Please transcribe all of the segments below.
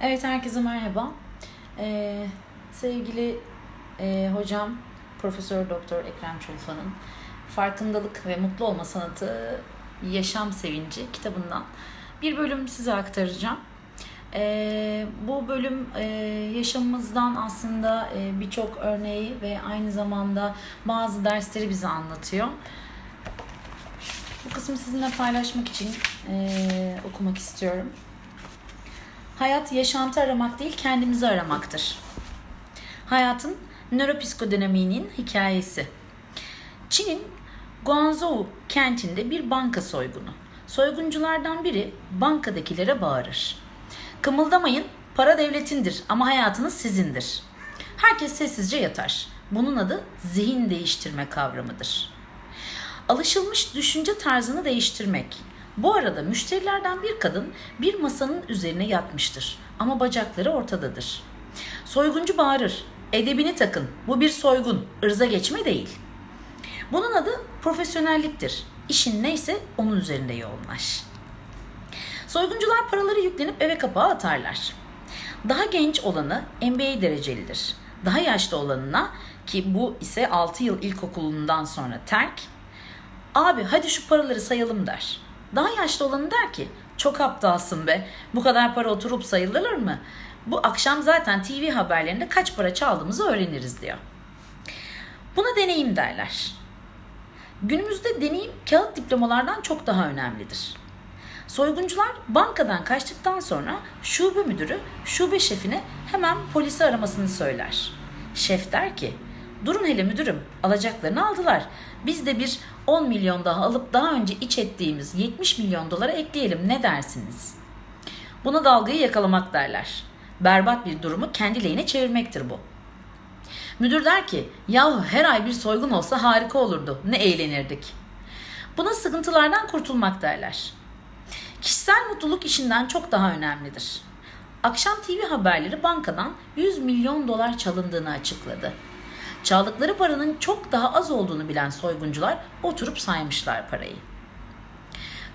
Evet herkese merhaba. Ee, sevgili e, hocam Profesör Doktor Ekrem Çulfa'nın Farkındalık ve Mutlu Olma Sanatı Yaşam Sevinci kitabından bir bölüm size aktaracağım. Ee, bu bölüm e, yaşamımızdan aslında e, birçok örneği ve aynı zamanda bazı dersleri bize anlatıyor. Bu kısmı sizinle paylaşmak için e, okumak istiyorum. Hayat yaşantı aramak değil kendimizi aramaktır. Hayatın nöropsikodinamiğinin hikayesi. Çin'in Guangzhou kentinde bir banka soygunu. Soygunculardan biri bankadakilere bağırır. Kımıldamayın, para devletindir ama hayatınız sizindir. Herkes sessizce yatar. Bunun adı zihin değiştirme kavramıdır. Alışılmış düşünce tarzını değiştirmek. Bu arada müşterilerden bir kadın bir masanın üzerine yatmıştır ama bacakları ortadadır. Soyguncu bağırır. Edebini takın. Bu bir soygun. ırza geçme değil. Bunun adı profesyonelliktir. İşin neyse onun üzerinde yoğunlaş. Soyguncular paraları yüklenip eve kapağı atarlar. Daha genç olanı MBA derecelidir. Daha yaşlı olanına ki bu ise 6 yıl ilkokulundan sonra terk. Abi hadi şu paraları sayalım der. Daha yaşlı olanı der ki çok aptalsın be bu kadar para oturup sayılır mı? Bu akşam zaten TV haberlerinde kaç para çaldığımızı öğreniriz diyor. Buna deneyim derler. Günümüzde deneyim kağıt diplomalardan çok daha önemlidir. Soyguncular bankadan kaçtıktan sonra şube müdürü şube şefine hemen polisi aramasını söyler. Şef der ki durun hele müdürüm alacaklarını aldılar. Biz de bir 10 milyon daha alıp daha önce iç ettiğimiz 70 milyon dolara ekleyelim ne dersiniz? Buna dalgayı yakalamak derler. Berbat bir durumu kendi lehine çevirmektir bu. Müdür der ki yahu her ay bir soygun olsa harika olurdu ne eğlenirdik. Buna sıkıntılardan kurtulmak derler. Kişisel mutluluk işinden çok daha önemlidir. Akşam TV haberleri bankadan 100 milyon dolar çalındığını açıkladı. Çaldıkları paranın çok daha az olduğunu bilen soyguncular oturup saymışlar parayı.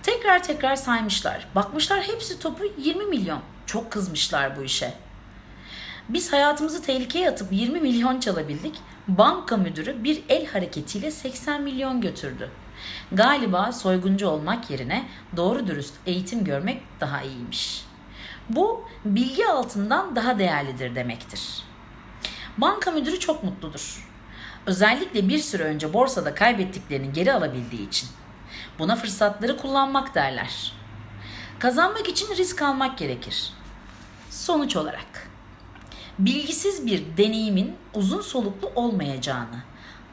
Tekrar tekrar saymışlar. Bakmışlar hepsi topu 20 milyon. Çok kızmışlar bu işe. Biz hayatımızı tehlikeye atıp 20 milyon çalabildik. Banka müdürü bir el hareketiyle 80 milyon götürdü. Galiba soyguncu olmak yerine doğru dürüst eğitim görmek daha iyiymiş. Bu bilgi altından daha değerlidir demektir. Banka müdürü çok mutludur. Özellikle bir süre önce borsada kaybettiklerini geri alabildiği için. Buna fırsatları kullanmak derler. Kazanmak için risk almak gerekir. Sonuç olarak bilgisiz bir deneyimin uzun soluklu olmayacağını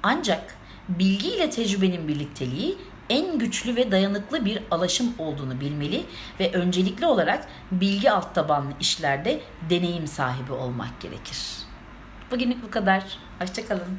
ancak bilgi ile tecrübenin birlikteliği en güçlü ve dayanıklı bir alaşım olduğunu bilmeli ve öncelikli olarak bilgi alt tabanlı işlerde deneyim sahibi olmak gerekir. Bugünlük bu kadar. Hoşçakalın.